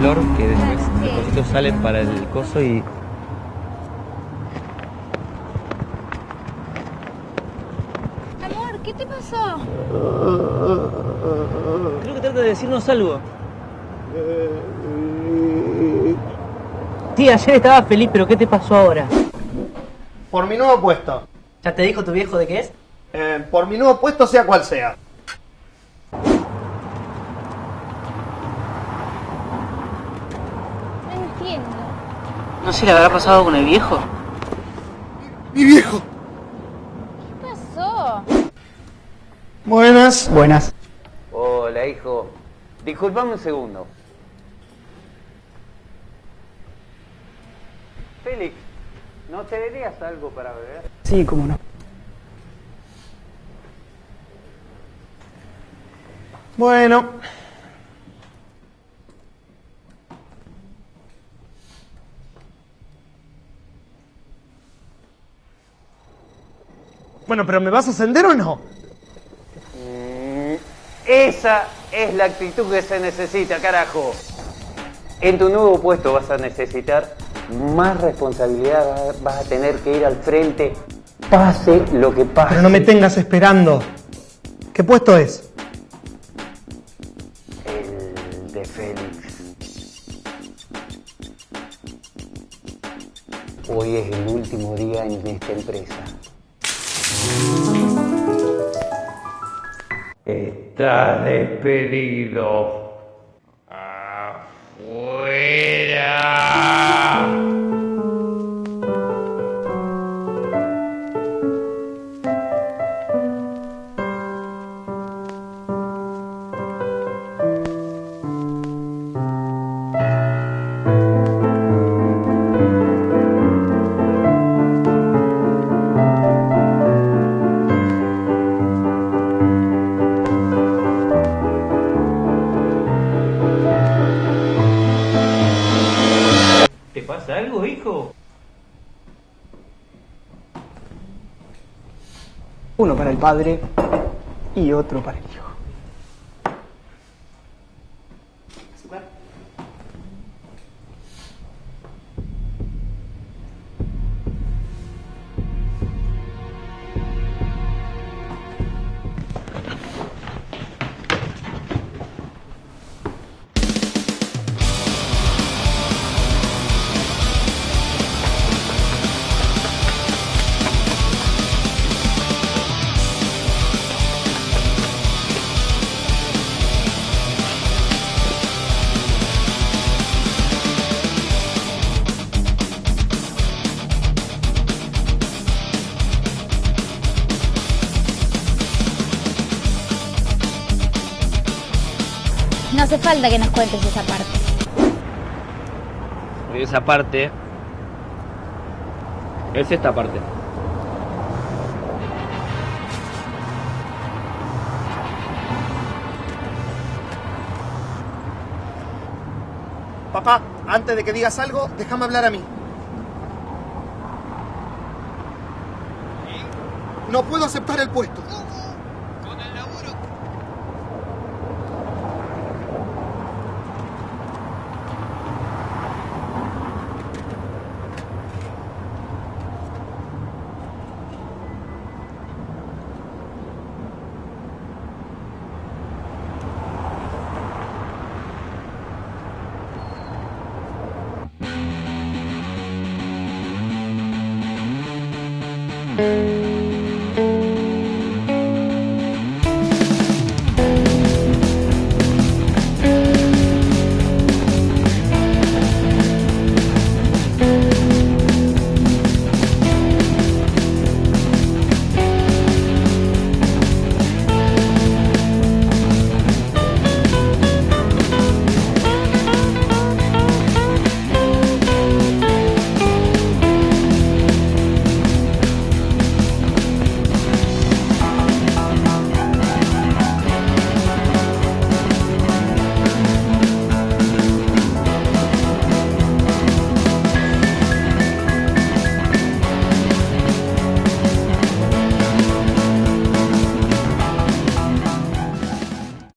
calor que después los cositos salen para el coso y. Amor, ¿qué te pasó? Creo que trata de decirnos algo. Tía, ayer estaba feliz, pero ¿qué te pasó ahora? Por mi nuevo puesto. ¿Ya te dijo tu viejo de qué es? Eh, por mi nuevo puesto, sea cual sea. No entiendo. ¿No se le habrá pasado con el viejo? ¡Mi viejo! ¿Qué pasó? Buenas. Buenas. Hola, hijo. Disculpame un segundo. Félix, ¿no te darías algo para beber? Sí, cómo no. Bueno. Bueno, pero ¿me vas a ascender o no? Esa es la actitud que se necesita, carajo. En tu nuevo puesto vas a necesitar más responsabilidad, vas a tener que ir al frente, pase lo que pase. Pero no me tengas esperando. ¿Qué puesto es? El de Félix. Hoy es el último día en esta empresa. Estás despedido. ¡Fuera! Algo, hijo? Uno para el padre y otro para el hijo. No hace falta que nos cuentes esa parte. Esa parte. Es esta parte. Papá, antes de que digas algo, déjame hablar a mí. No puedo aceptar el puesto.